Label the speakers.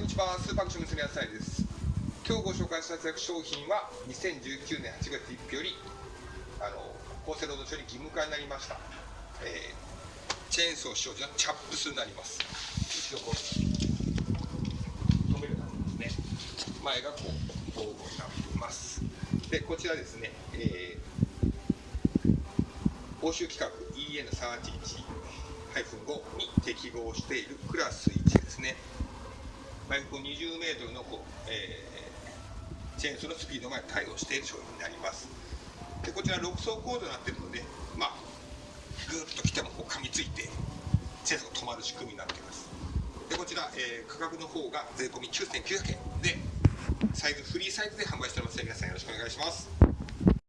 Speaker 1: んにちは。スーパーアクション娘野菜です。今日ご紹介したいただく商品は2019年8月1日よりあの厚生労働省に義務化になりました、えー、チェーンソー使用時のチャップスになります。一度こう止めるようになりますね。前がこう防護になっています。でこちらですね、えー、欧州規格 EN315 に適合しているクラス1ですね毎分20メートルのこう、えー、チェーンソーのスピードまで対応している商品になります。でこちら6層構造になっているのでまあぐーっと来てもこう噛みついてチェーンソーが止まる仕組みになっています。でこちら、えー、価格の方が税込9900円でサイズフリーサイズで販売しております。ので皆さんよろしくお願いします。